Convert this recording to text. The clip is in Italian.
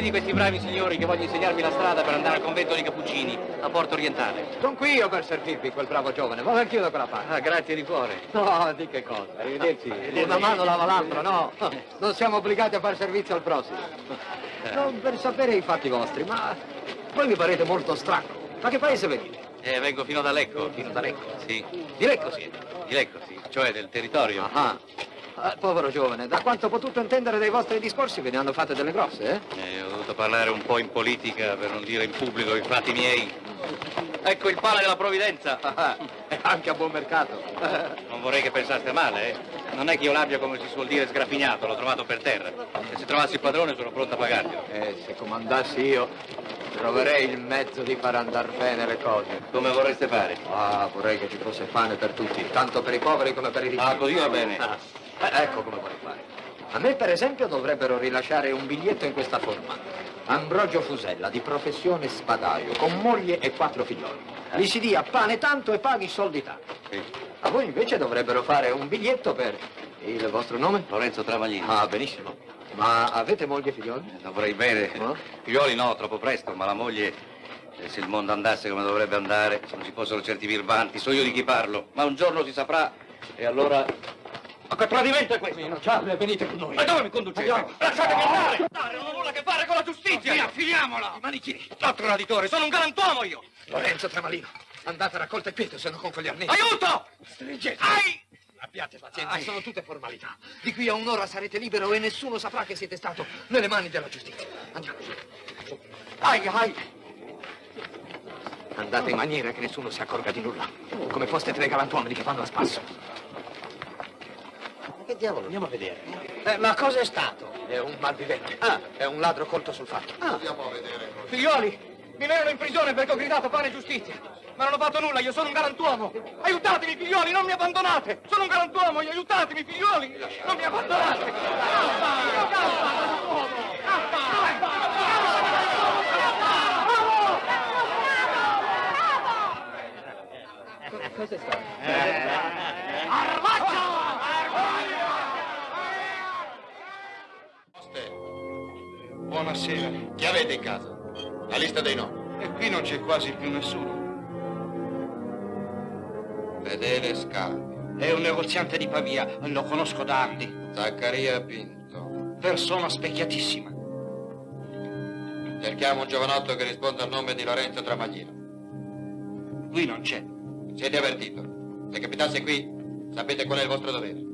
vedi questi bravi signori che vogliono insegnarmi la strada per andare al convento dei Cappuccini, a Porto Orientale? Sono qui io per servirvi, quel bravo giovane. Vado anch'io da quella parte. Ah, grazie di cuore. No, di che cosa? Arrivederci. Una mano lava l'altra, no. Non siamo obbligati a fare servizio al prossimo. Non per sapere i fatti vostri, ma voi mi parete molto strano. Ma che paese venite? Eh, vengo fino da Lecco. Fino da Lecco? Sì. Di Lecco siete? Di Lecco, sì. Cioè del territorio. Ah. Ah, povero giovane, da quanto ho potuto intendere dai vostri discorsi ve ne hanno fatte delle grosse, eh? Eh, ho dovuto parlare un po' in politica, per non dire in pubblico, i fatti miei. Ecco il pane della provvidenza. Ah, anche a buon mercato. Non vorrei che pensaste male, eh. Non è che io l'abbia, come si suol dire, sgraffignato, l'ho trovato per terra. E se trovassi il padrone sono pronto a pagarglielo. Eh, se comandassi io, troverei il mezzo di far andar bene le cose. Come vorreste fare? Ah, vorrei che ci fosse pane per tutti, tanto per i poveri come per i ricchi. Ah, così va bene. Eh, ecco come vorrei fare. A me, per esempio, dovrebbero rilasciare un biglietto in questa forma. Ambrogio Fusella, di professione spadaio, con moglie e quattro figlioli. Gli si dia pane tanto e paghi soldi tanto. Sì. A voi invece dovrebbero fare un biglietto per... Il vostro nome? Lorenzo Travaglini. Ah, benissimo. Ma avete moglie e figlioli? Eh, Dovrei bene. No? Figlioli no, troppo presto, ma la moglie, eh, se il mondo andasse come dovrebbe andare, se non ci fossero certi virbanti, so io di chi parlo. Ma un giorno si saprà e allora... Ma che tradimento è questo? Rinunciate, venite con noi. Ma dove mi conducete? Andiamo. Lasciatemi andare! Non ho nulla a che fare con la giustizia! Via, finiamola! I manichini. No, traditore, sono un galantuomo io! Lorenzo Tramalino, andate a raccolta il piede, se no con quegli arnesi. Aiuto! Stringete. Ai! Abbiate pazienza, sono tutte formalità. Di qui a un'ora sarete libero e nessuno saprà che siete stato nelle mani della giustizia. Andiamo. Ai, ai. Andate in maniera che nessuno si accorga di nulla. Come foste tre galantuomini che vanno a spasso. Che diavolo? Andiamo a vedere. Eh, ma cosa è stato? È un malvivente. Ah, è un ladro colto sul fatto. Ah. Andiamo a vedere. Figlioli, mi menano in prigione perché ho gridato pane e giustizia. Ma non ho fatto nulla, io sono un galantuomo. Aiutatemi, figlioli, non mi abbandonate. Sono un galantuomo, io aiutatemi, figlioli. Non mi abbandonate. Cosa è stato? Oste. Buonasera. Chi avete in casa? La lista dei nomi. E qui non c'è quasi più nessuno. Fedele Scarpi. È un negoziante di Pavia, lo conosco da anni. Zaccaria Pinto. Persona specchiatissima. Cerchiamo un giovanotto che risponda al nome di Lorenzo Tramaglino. Qui non c'è. Siete avvertito. Se capitasse qui, sapete qual è il vostro dovere.